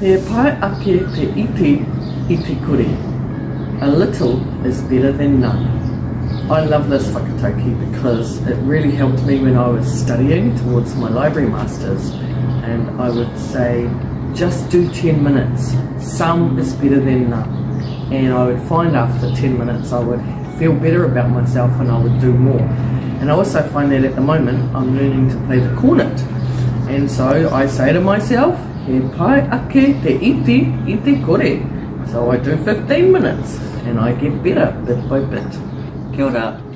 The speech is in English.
Pai ake te iti i te kuri. A little is better than none. I love this whakataukī because it really helped me when I was studying towards my library masters and I would say just do 10 minutes. Some is better than none. And I would find after 10 minutes I would feel better about myself and I would do more. And I also find that at the moment I'm learning to play the cornet. And so I say to myself, ake i te. So I do 15 minutes and I get better bit by bit. Kia ora.